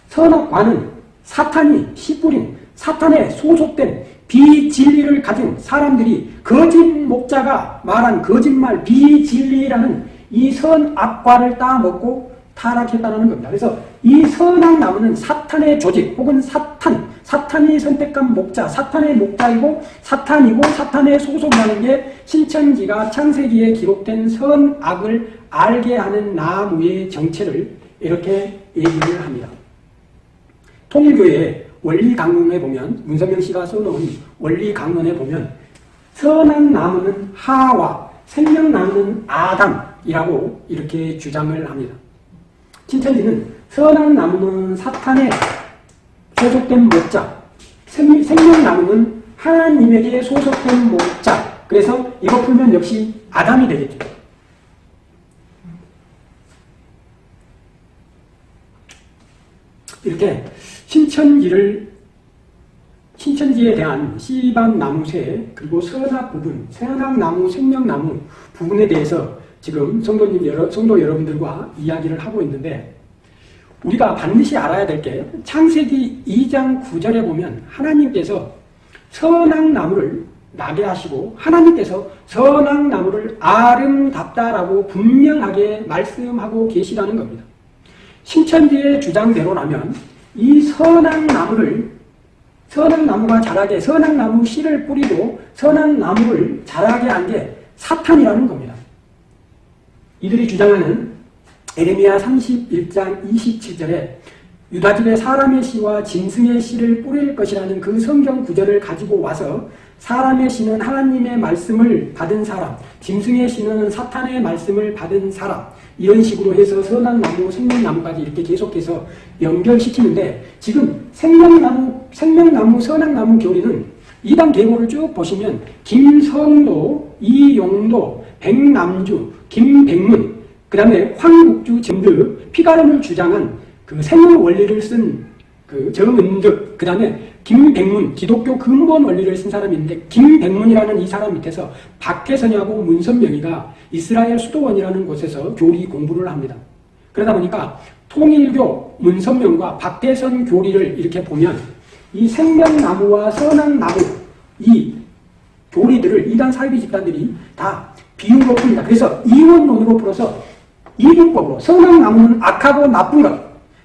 선악과는 사탄이 씨뿌린 사탄에 소속된 비진리를 가진 사람들이 거짓 목자가 말한 거짓말 비진리라는 이 선악과를 따먹고 타락했다는 겁니다. 그래서 이 선악 나무는 사탄의 조직 혹은 사탄, 사탄이 선택한 목자, 사탄의 목자이고 사탄이고 사탄의 소속이라는 게 신천지가 창세기에 기록된 선악을 알게 하는 나무의 정체를 이렇게 얘기를 합니다. 통일교의 원리 강론에 보면 문선명 씨가 써놓은 원리 강론에 보면 선한 나무는 하와 생명나무는 아담이라고 이렇게 주장을 합니다. 신천지는 선한 나무는 사탄에 소속된 목자, 생명나무는 하나님에게 소속된 목자. 그래서 이거 풀면 역시 아담이 되겠죠. 이렇게 신천지를 신천지에 대한 씨반 나무새 그리고 선악 부분, 선악 나무, 생명나무 부분에 대해서 지금 성도님 여러, 성도 여러분들과 이야기를 하고 있는데 우리가 반드시 알아야 될 게 창세기 2장 9절에 보면 하나님께서 선악 나무를 나게 하시고 하나님께서 선악 나무를 아름답다라고 분명하게 말씀하고 계시다는 겁니다. 신천지의 주장대로라면 이 선악나무를 선악나무가 자라게 선악나무 씨를 뿌리고 선악나무를 자라게 한 게 사탄이라는 겁니다. 이들이 주장하는 에레미야 31장 27절에 유다집에 사람의 씨와 짐승의 씨를 뿌릴 것이라는 그 성경 구절을 가지고 와서 사람의 씨는 하나님의 말씀을 받은 사람, 짐승의 씨는 사탄의 말씀을 받은 사람 이런 식으로 해서 선악나무, 생명나무까지 이렇게 계속해서 연결시키는데 지금 생명나무, 생명나무, 선악나무 교리는 이단 계보를 쭉 보시면 김성도, 이용도, 백남주, 김백문, 그 다음에 황국주 점드, 피가름을 주장한 그 생명 원리를 쓴그 정은득, 그 다음에 김백문, 기독교 근본 원리를 쓴 사람인데 김백문이라는 이 사람 밑에서 박혜선이하고 문선명이가 이스라엘 수도원이라는 곳에서 교리 공부를 합니다. 그러다 보니까 통일교 문선명과 박대선 교리를 이렇게 보면 이 생명나무와 선악나무 이 교리들을 이단 사이비 집단들이 다 비유로 풉니다. 그래서 이원론으로 풀어서 이분법으로 선악나무는 악하고 나쁜 것,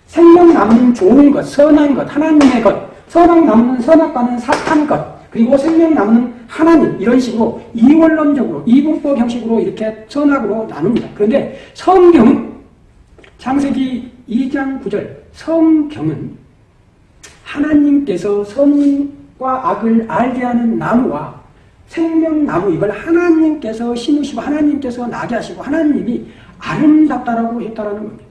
생명나무는 좋은 것, 선한 것, 하나님의 것, 선악나무는 선악과는 사탄 것, 그리고 생명나무는 하나님 이런 식으로 이원론적으로 이분법 형식으로 이렇게 선악으로 나눕니다. 그런데 성경은 창세기 2장 9절 성경은 하나님께서 선과 악을 알게 하는 나무와 생명나무 이걸 하나님께서 심으시고 하나님께서 나게 하시고 하나님이 아름답다라고 했다라는 겁니다.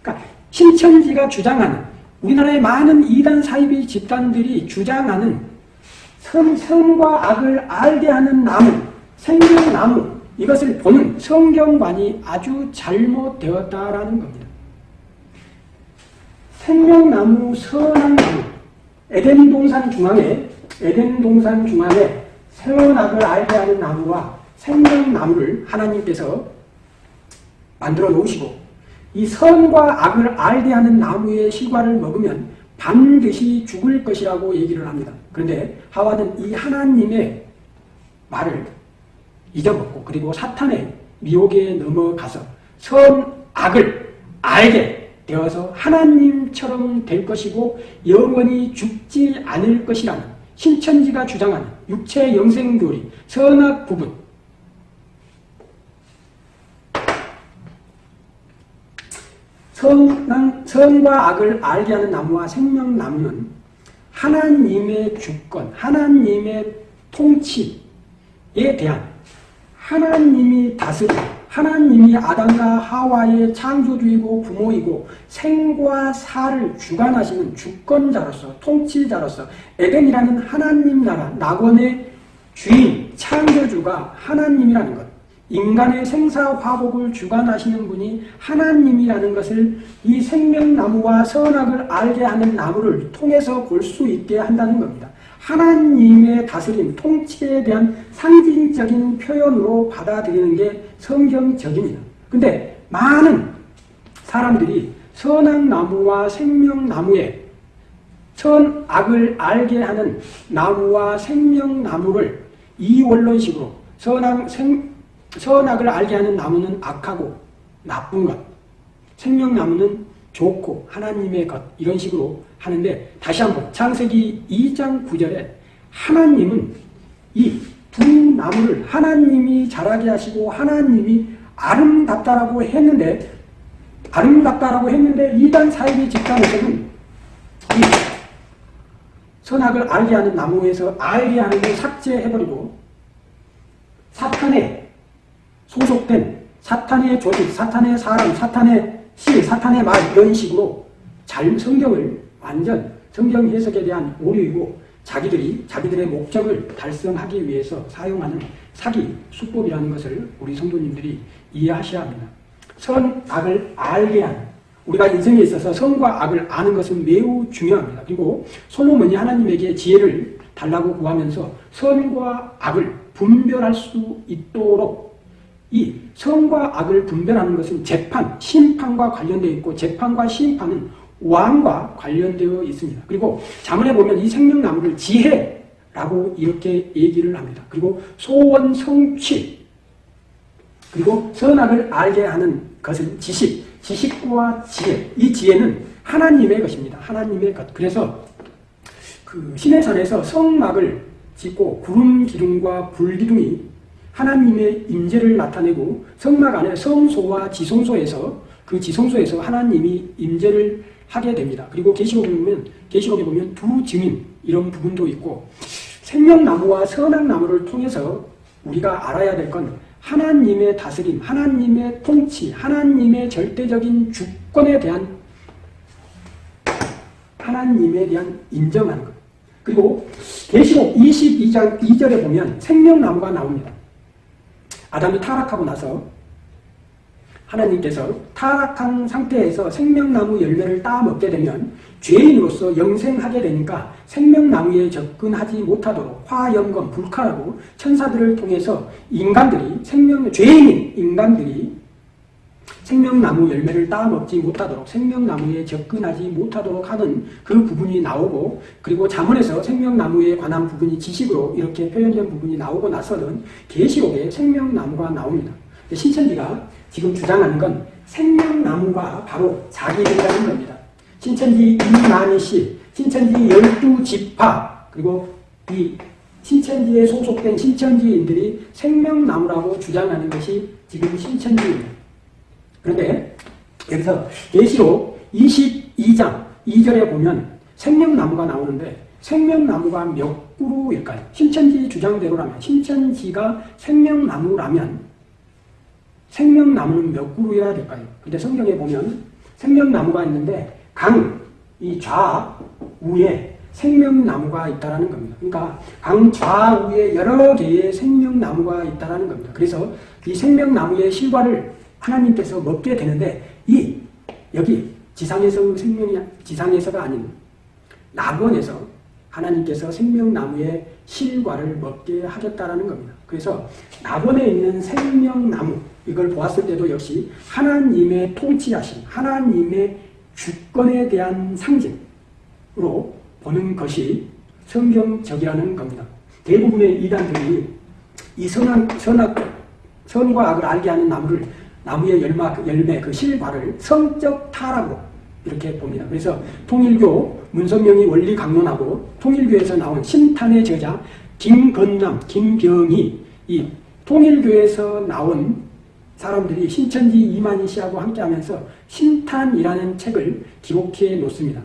그러니까 신천지가 주장하는 우리나라의 많은 이단 사이비 집단들이 주장하는 선, 선과 악을 알게 하는 나무, 생명나무 이것을 보는 성경관이 아주 잘못되었다라는 겁니다. 생명나무, 선한 나무, 에덴 동산 중앙에 에덴 동산 중앙에 선악을 알게 하는 나무와 생명나무를 하나님께서 만들어 놓으시고 이 선과 악을 알게 하는 나무의 실과를 먹으면 반드시 죽을 것이라고 얘기를 합니다. 그런데 하와는 이 하나님의 말을 잊어먹고 그리고 사탄의 미혹에 넘어가서 선악을 알게 되어서 하나님처럼 될 것이고 영원히 죽지 않을 것이라는 신천지가 주장하는 육체 영생교리 선악 부분 선, 선과 악을 알게 하는 나무와 생명 나무는 하나님의 주권, 하나님의 통치에 대한 하나님이 다스리 하나님이 아담과 하와의 창조주이고 부모이고 생과 사를 주관하시는 주권자로서 통치자로서 에덴이라는 하나님 나라 낙원의 주인 창조주가 하나님이라는 것 인간의 생사화복을 주관하시는 분이 하나님이라는 것을 이 생명나무와 선악을 알게 하는 나무를 통해서 볼 수 있게 한다는 겁니다. 하나님의 다스림, 통치에 대한 상징적인 표현으로 받아들이는 게 성경적입니다. 근데 많은 사람들이 선악나무와 생명나무에 선악을 알게 하는 나무와 생명나무를 이원론식으로 선악, 생, 선악을 알게 하는 나무는 악하고 나쁜 것, 생명나무는 좋고 하나님의 것 이런 식으로 하는데 다시 한번 창세기 2장 9절에 하나님은 이 두 나무를 하나님이 자라게 하시고 하나님이 아름답다라고 했는데 아름답다라고 했는데 이단 사이비 집단에서는 이 선악을 알게 하는 나무에서 알게 하는 걸 삭제해버리고 사탄의 소속된 사탄의 조직, 사탄의 사람, 사탄의 시, 사탄의 말 이런 식으로 잘 성경을 완전 성경 해석에 대한 오류이고 자기들이 자기들의 목적을 달성하기 위해서 사용하는 사기, 수법이라는 것을 우리 성도님들이 이해하셔야 합니다. 선, 악을 알게 하는 우리가 인생에 있어서 선과 악을 아는 것은 매우 중요합니다. 그리고 솔로몬이 하나님에게 지혜를 달라고 구하면서 선과 악을 분별할 수 있도록 이 선과 악을 분별하는 것은 재판, 심판과 관련되어 있고 재판과 심판은 왕과 관련되어 있습니다. 그리고 자문에 보면 이 생명나무를 지혜로 라고 이렇게 얘기를 합니다. 그리고 소원 성취 그리고 선악을 알게 하는 것은 지식, 지식과 지혜. 이 지혜는 하나님의 것입니다. 하나님의 것. 그래서 그 신해산에서 성막을 짓고 구름 기둥과 불 기둥이 하나님의 임재를 나타내고 성막 안에 성소와 지성소에서 그 지성소에서 하나님이 임재를 하게 됩니다. 그리고 계시록에 보면 계시록에 보면 두 증인 이런 부분도 있고 생명나무와 선악나무를 통해서 우리가 알아야 될 건 하나님의 다스림, 하나님의 통치, 하나님의 절대적인 주권에 대한 하나님에 대한 인정하는 것. 그리고 계시록 22장 2절에 보면 생명나무가 나옵니다. 아담이 타락하고 나서 하나님께서 타락한 상태에서 생명나무 열매를 따먹게 되면 죄인으로서 영생하게 되니까 생명나무에 접근하지 못하도록 화염검 불칼하고 천사들을 통해서 인간들이 생명 죄인인 인간들이 생명나무 열매를 따먹지 못하도록 생명나무에 접근하지 못하도록 하는 그 부분이 나오고 그리고 자문에서 생명나무에 관한 부분이 지식으로 이렇게 표현된 부분이 나오고 나서는 계시록에 생명나무가 나옵니다. 신천지가 지금 주장하는 건 생명나무가 바로 자기들이라는 겁니다. 신천지 이만희 씨, 신천지 열두 지파 그리고 이 신천지에 소속된 신천지인들이 생명나무라고 주장하는 것이 지금 신천지입니다. 그런데 여기서 계시록 22장 2절에 보면 생명나무가 나오는데 생명나무가 몇 그루일까요? 신천지 주장대로라면 신천지가 생명나무라면 생명나무는 몇 그루여야 될까요? 근데 성경에 보면 생명나무가 있는데 강 이 좌우에 생명나무가 있다라는 겁니다. 그러니까 강 좌우에 여러 개의 생명나무가 있다라는 겁니다. 그래서 이 생명나무의 실과를 하나님께서 먹게 되는데 이 여기 지상에서 생명이 지상에서가 아닌 낙원에서 하나님께서 생명나무의 실과를 먹게 하겠다라는 겁니다. 그래서 낙원에 있는 생명나무 이걸 보았을 때도 역시 하나님의 통치하심, 하나님의 주권에 대한 상징으로 보는 것이 성경적이라는 겁니다. 대부분의 이단들이 이 선악, 선악, 선과 악을 알게 하는 나무를 나무의 열마, 열매, 그 실과를 성적 타락으로 이렇게 봅니다. 그래서 통일교 문선명이 원리 강론하고 통일교에서 나온 신탄의 저자 김건남, 김경희 이 통일교에서 나온 사람들이 신천지 이만희 씨하고 함께하면서 신탄이라는 책을 기록해 놓습니다.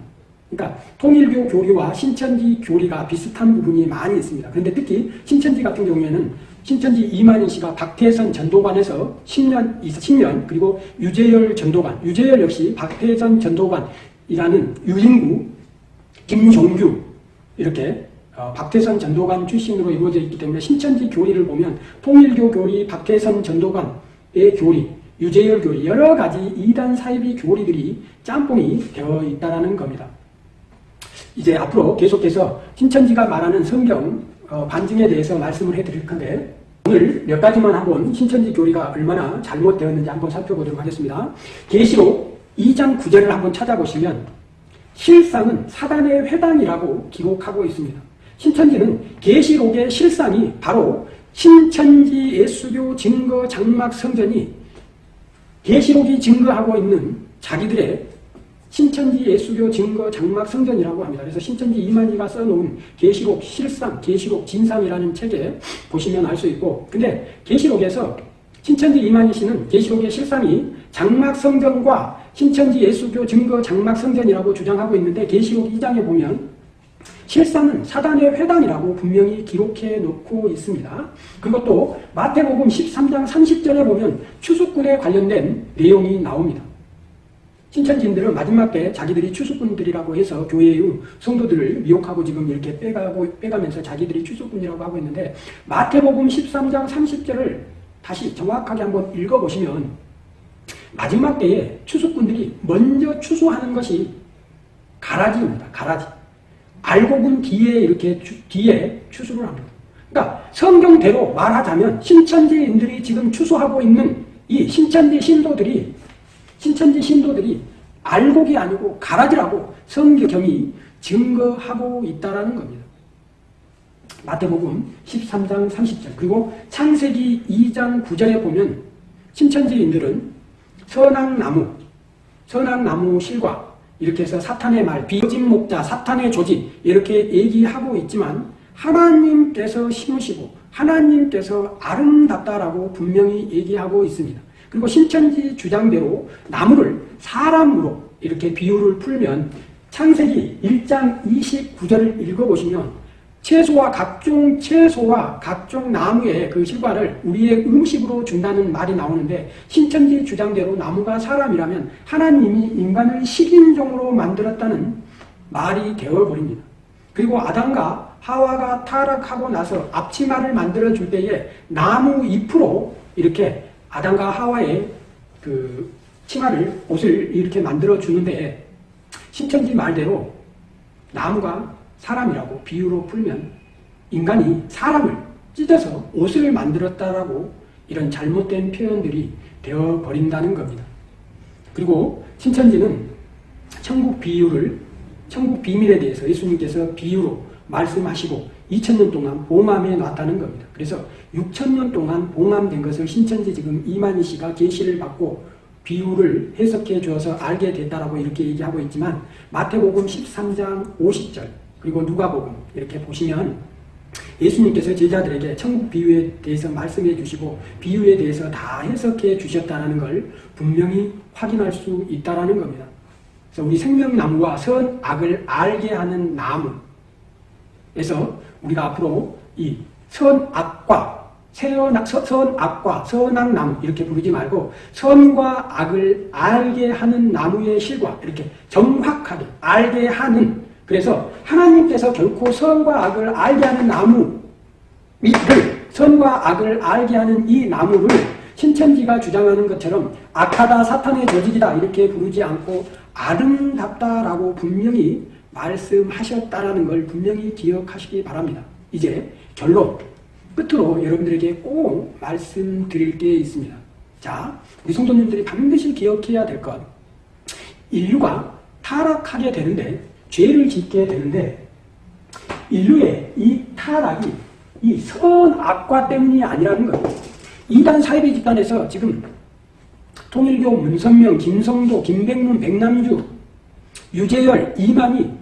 그러니까 통일교 교리와 신천지 교리가 비슷한 부분이 많이 있습니다. 그런데 특히 신천지 같은 경우에는 신천지 이만희 씨가 박태선 전도관에서 10년, 10년 그리고 유재열 전도관, 유재열 역시 박태선 전도관이라는 유인구, 김종규 이렇게 어, 박태선 전도관 출신으로 이루어져 있기 때문에 신천지 교리를 보면 통일교 교리, 박태선 전도관 의 교리, 유재열 교리, 여러 가지 이단 사이비 교리들이 짬뽕이 되어 있다는 겁니다. 이제 앞으로 계속해서 신천지가 말하는 성경 어, 반증에 대해서 말씀을 해드릴 건데 오늘 몇 가지만 한번 신천지 교리가 얼마나 잘못되었는지 한번 살펴보도록 하겠습니다. 계시록 2장 9절을 한번 찾아보시면 실상은 사단의 회당이라고 기록하고 있습니다. 신천지는 계시록의 실상이 바로 신천지 예수교 증거 장막 성전이 계시록이 증거하고 있는 자기들의 신천지 예수교 증거 장막 성전이라고 합니다. 그래서 신천지 이만희가 써놓은 계시록 실상, 계시록 진상이라는 책에 보시면 알 수 있고 근데 계시록에서 신천지 이만희 씨는 계시록의 실상이 장막 성전과 신천지 예수교 증거 장막 성전이라고 주장하고 있는데 계시록 2장에 보면 실상은 사단의 회당이라고 분명히 기록해 놓고 있습니다. 그것도 마태복음 13장 30절에 보면 추수꾼에 관련된 내용이 나옵니다. 신천지인들은 마지막 때 자기들이 추수꾼들이라고 해서 교회의 성도들을 미혹하고 지금 이렇게 빼가고, 빼가면서 자기들이 추수꾼이라고 하고 있는데 마태복음 13장 30절을 다시 정확하게 한번 읽어보시면 마지막 때에 추수꾼들이 먼저 추수하는 것이 가라지입니다. 가라지. 알곡은 뒤에 이렇게 추, 뒤에 추수를 합니다. 그러니까 성경대로 말하자면 신천지인들이 지금 추수하고 있는 이 신천지 신도들이 신천지 신도들이 알곡이 아니고 가라지라고 성경이 증거하고 있다라는 겁니다. 마태복음 13장 30절 그리고 창세기 2장 9절에 보면 신천지인들은 선악나무, 선악나무 실과 이렇게 해서 사탄의 말, 비진 목자, 사탄의 조직 이렇게 얘기하고 있지만 하나님께서 심으시고 하나님께서 아름답다라고 분명히 얘기하고 있습니다. 그리고 신천지 주장대로 나무를 사람으로 이렇게 비유를 풀면 창세기 1장 29절을 읽어보시면 채소와 각종 채소와 각종 나무의 그 실과를 우리의 음식으로 준다는 말이 나오는데 신천지 주장대로 나무가 사람이라면 하나님이 인간을 식인종으로 만들었다는 말이 되어버립니다. 그리고 아담과 하와가 타락하고 나서 앞치마를 만들어 줄 때에 나무 잎으로 이렇게 아담과 하와의 그 치마를 옷을 이렇게 만들어 주는데 신천지 말대로 나무가 사람이라고 비유로 풀면 인간이 사람을 찢어서 옷을 만들었다라고 이런 잘못된 표현들이 되어 버린다는 겁니다. 그리고 신천지는 천국 비유를 천국 비밀에 대해서 예수님께서 비유로 말씀하시고 2000년 동안 봉함해 놨다는 겁니다. 그래서 6000년 동안 봉함된 것을 신천지 지금 이만희 씨가 계시를 받고 비유를 해석해 주어서 알게 됐다라고 이렇게 얘기하고 있지만 마태복음 13장 50절 그리고 누가복음 이렇게 보시면 예수님께서 제자들에게 천국 비유에 대해서 말씀해 주시고 비유에 대해서 다 해석해 주셨다는 걸 분명히 확인할 수 있다는 겁니다. 그래서 우리 생명나무와 선악을 알게 하는 나무 에서 우리가 앞으로 이 선악과 선악과 선악나무 이렇게 부르지 말고 선과 악을 알게 하는 나무의 실과 이렇게 정확하게 알게 하는 그래서 하나님께서 결코 선과 악을 알게 하는 나무를 선과 악을 알게 하는 이 나무를 신천지가 주장하는 것처럼 악하다 사탄의 조직이다 이렇게 부르지 않고 아름답다라고 분명히 말씀하셨다라는 걸 분명히 기억하시기 바랍니다. 이제 결론 끝으로 여러분들에게 꼭 말씀드릴 게 있습니다. 자, 우리 성도님들이 반드시 기억해야 될 것. 인류가 타락하게 되는데, 죄를 짓게 되는데, 인류의 이 타락이 이 선악과 때문이 아니라는 거예요. 이단 사이비 집단에서 지금 통일교, 문선명, 김성도, 김백문, 백남주, 유재열, 이만희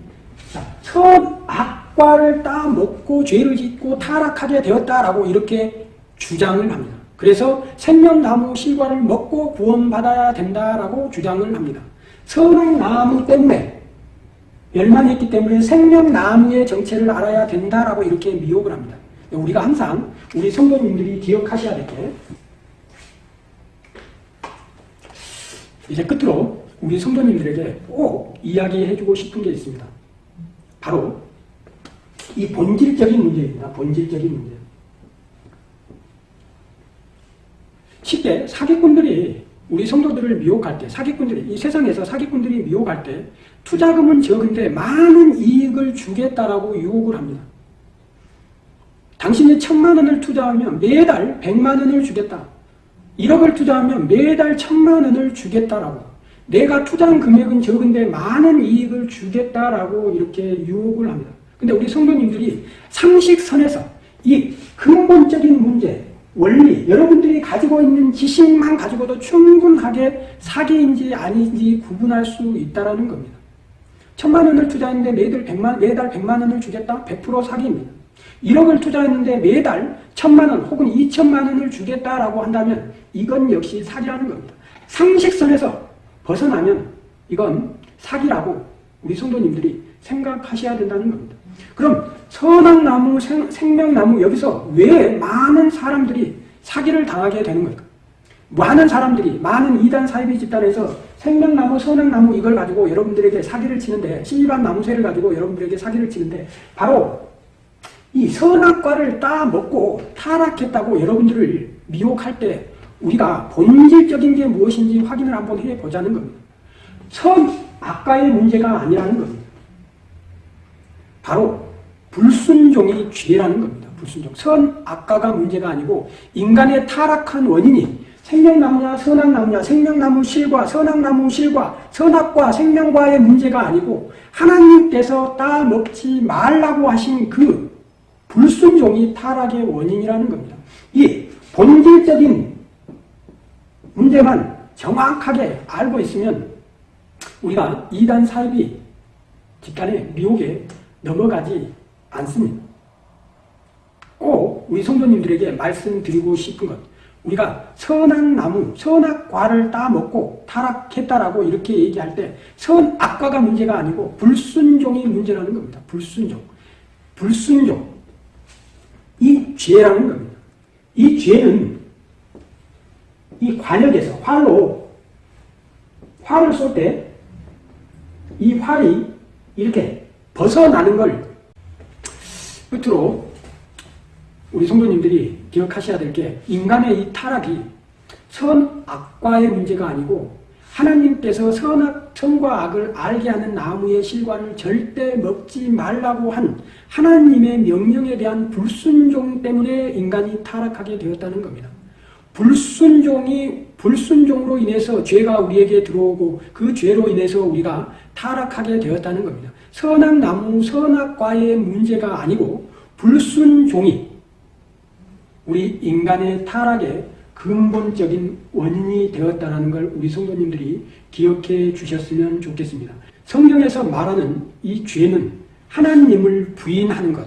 선악과를 따먹고 죄를 짓고 타락하게 되었다라고 이렇게 주장을 합니다. 그래서 생명나무 실과를 먹고 구원받아야 된다라고 주장을 합니다. 선악나무 때문에 멸망했기 때문에 생명나무의 정체를 알아야 된다라고 이렇게 미혹을 합니다. 우리가 항상 우리 성도님들이 기억하셔야 될 게 이제 끝으로 우리 성도님들에게 꼭 이야기해주고 싶은 게 있습니다. 바로 이 본질적인 문제입니다. 본질적인 문제. 쉽게 사기꾼들이 우리 성도들을 미혹할 때, 사기꾼들이, 이 세상에서 사기꾼들이 미혹할 때, 투자금은 적은데 많은 이익을 주겠다라고 유혹을 합니다. 당신이 천만 원을 투자하면 매달 백만 원을 주겠다. 1억을 투자하면 매달 천만 원을 주겠다라고. 내가 투자한 금액은 적은데 많은 이익을 주겠다라고 이렇게 유혹을 합니다. 근데 우리 성도님들이 상식선에서 이 근본적인 문제, 원리, 여러분들이 가지고 있는 지식만 가지고도 충분하게 사기인지 아닌지 구분할 수 있다는 겁니다. 천만 원을 투자했는데 매달 백만, 매달 백만 원을 주겠다? 100% 사기입니다. 1억을 투자했는데 매달 천만 원 혹은 2천만 원을 주겠다라고 한다면 이건 역시 사기라는 겁니다. 상식선에서 벗어나면 이건 사기라고 우리 성도님들이 생각하셔야 된다는 겁니다. 그럼 선악나무, 생 명나무 여기서 왜 많은 사람들이 사기를 당하게 되는 걸까? 많은 사람들이 많은 이단 사이비 집단에서 생명나무, 선악나무 이걸 가지고 여러분들에게 사기를 치는데 신일반 나무새를 가지고 여러분들에게 사기를 치는데 바로 이 선악과를 따먹고 타락했다고 여러분들을 미혹할 때 우리가 본질적인 게 무엇인지 확인을 한번 해보자는 겁니다. 선악과의 문제가 아니라는 겁니다. 바로 불순종이 죄라는 겁니다. 불순종. 선악과가 문제가 아니고 인간의 타락한 원인이 생명나무냐 선악나무냐 생명나무 실과 선악나무 실과 선악과 생명과의 문제가 아니고 하나님께서 따먹지 말라고 하신 그 불순종이 타락의 원인이라는 겁니다. 이 본질적인 문제만 정확하게 알고 있으면 우리가 이단 사입이 집단의 미혹에 넘어가지 않습니다. 꼭 우리 성도님들에게 말씀드리고 싶은 것 우리가 선악 나무, 선악과를 따먹고 타락했다라고 이렇게 얘기할 때 선악과가 문제가 아니고 불순종이 문제라는 겁니다. 불순종. 불순종. 이 죄라는 겁니다. 이 죄는 이 관역에서 활로 활을 쏠 때 이 활이 이렇게 벗어나는 걸 끝으로 우리 성도님들이 기억하셔야 될 게 인간의 이 타락이 선악과의 문제가 아니고 하나님께서 선악, 선과 악을 알게 하는 나무의 실과를 절대 먹지 말라고 한 하나님의 명령에 대한 불순종 때문에 인간이 타락하게 되었다는 겁니다. 불순종이 불순종으로 인해서 죄가 우리에게 들어오고 그 죄로 인해서 우리가 타락하게 되었다는 겁니다. 선악 나무, 선악과의 문제가 아니고 불순종이 우리 인간의 타락의 근본적인 원인이 되었다는 걸 우리 성도님들이 기억해 주셨으면 좋겠습니다. 성경에서 말하는 이 죄는 하나님을 부인하는 것,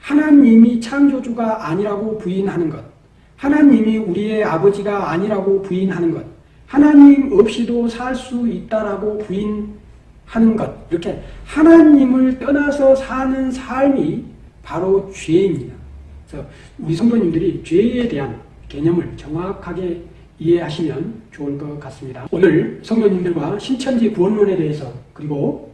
하나님이 창조주가 아니라고 부인하는 것, 하나님이 우리의 아버지가 아니라고 부인하는 것, 하나님 없이도 살 수 있다라고 부인하는 것, 이렇게 하나님을 떠나서 사는 삶이 바로 죄입니다. 그래서 우리 성도님들이 죄에 대한 개념을 정확하게 이해하시면 좋을 것 같습니다. 오늘 성도님들과 신천지 구원론에 대해서 그리고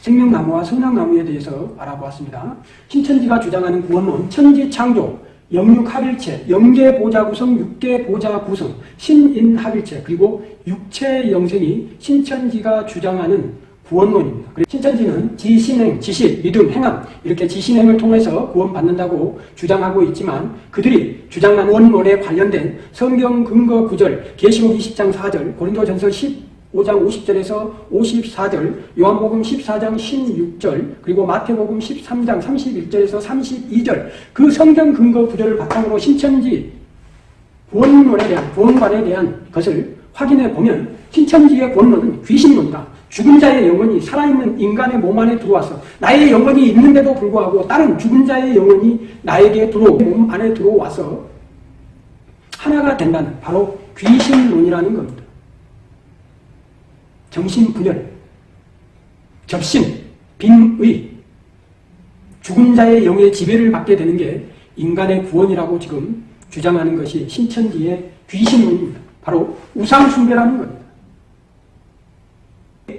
생명나무와 선악나무에 대해서 알아보았습니다. 신천지가 주장하는 구원론, 천지창조, 영육합일체, 영계보자 구성, 육계보자 구성, 신인합일체, 그리고 육체 영생이 신천지가 주장하는 구원론입니다. 신천지는 지신행, 지식, 믿음, 행함 이렇게 지신행을 통해서 구원받는다고 주장하고 있지만 그들이 주장한 원론에 관련된 성경 근거 구절, 계시록 20장 4절, 고린도전서 15장 50절에서 54절, 요한복음 14장 16절, 그리고 마태복음 13장 31절에서 32절 그 성경 근거 구절을 바탕으로 신천지 구원론에 대한 구원관에 대한 것을 확인해 보면 신천지의 본론은 귀신론이다. 죽은 자의 영혼이 살아있는 인간의 몸 안에 들어와서 나의 영혼이 있는데도 불구하고 다른 죽은 자의 영혼이 나에게 들어오 몸 안에 들어와서 하나가 된다는 바로 귀신론이라는 겁니다. 정신분열, 접신, 빈의, 죽은 자의 영의 지배를 받게 되는 게 인간의 구원이라고 지금 주장하는 것이 신천지의 귀신론입니다. 바로 우상숭배라는 겁니다.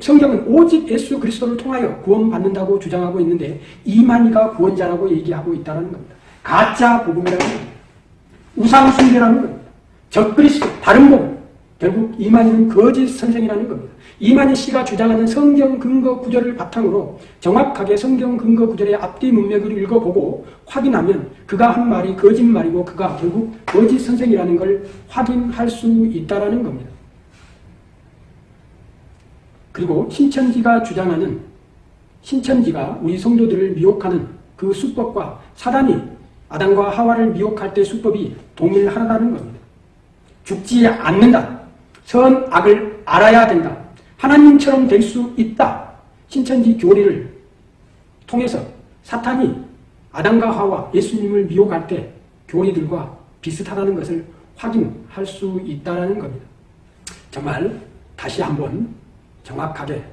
성경은 오직 예수 그리스도를 통하여 구원받는다고 주장하고 있는데 이만희가 구원자라고 얘기하고 있다는 겁니다. 가짜 복음이라는 겁니다. 우상숭배라는 겁니다. 적그리스도, 다른 복음. 결국 이만희는 거짓 선생이라는 겁니다. 이만희 씨가 주장하는 성경 근거 구절을 바탕으로 정확하게 성경 근거 구절의 앞뒤 문맥을 읽어보고 확인하면 그가 한 말이 거짓말이고 그가 결국 거짓 선생이라는 걸 확인할 수 있다는 겁니다. 그리고 신천지가 주장하는 신천지가 우리 성도들을 미혹하는 그 수법과 사단이 아담과 하와를 미혹할 때 수법이 동일하다는 겁니다. 죽지 않는다. 선악을 알아야 된다. 하나님처럼 될 수 있다. 신천지 교리를 통해서 사탄이 아담과 하와 예수님을 미혹할 때 교리들과 비슷하다는 것을 확인할 수 있다는 겁니다. 정말 다시 한번 정확하게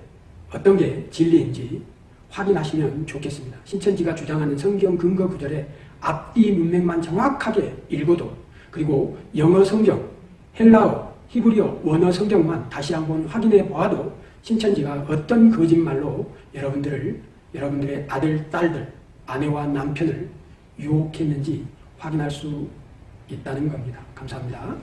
어떤 게 진리인지 확인하시면 좋겠습니다. 신천지가 주장하는 성경 근거 구절의 앞뒤 문맥만 정확하게 읽어도 그리고 영어 성경, 헬라어, 히브리어, 원어 성경만 다시 한번 확인해 보아도 신천지가 어떤 거짓말로 여러분들을 여러분들의 아들, 딸들, 아내와 남편을 유혹했는지 확인할 수 있다는 겁니다. 감사합니다.